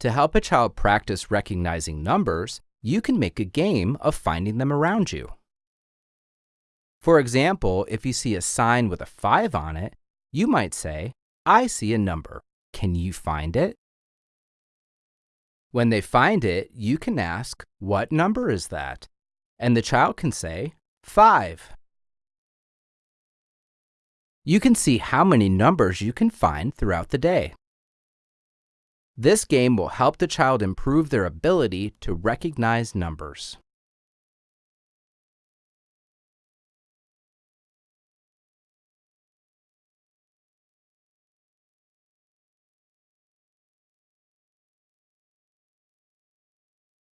To help a child practice recognizing numbers, you can make a game of finding them around you. For example, if you see a sign with a 5 on it, you might say, I see a number. Can you find it? When they find it, you can ask, What number is that? And the child can say, 5. You can see how many numbers you can find throughout the day. This game will help the child improve their ability to recognize numbers.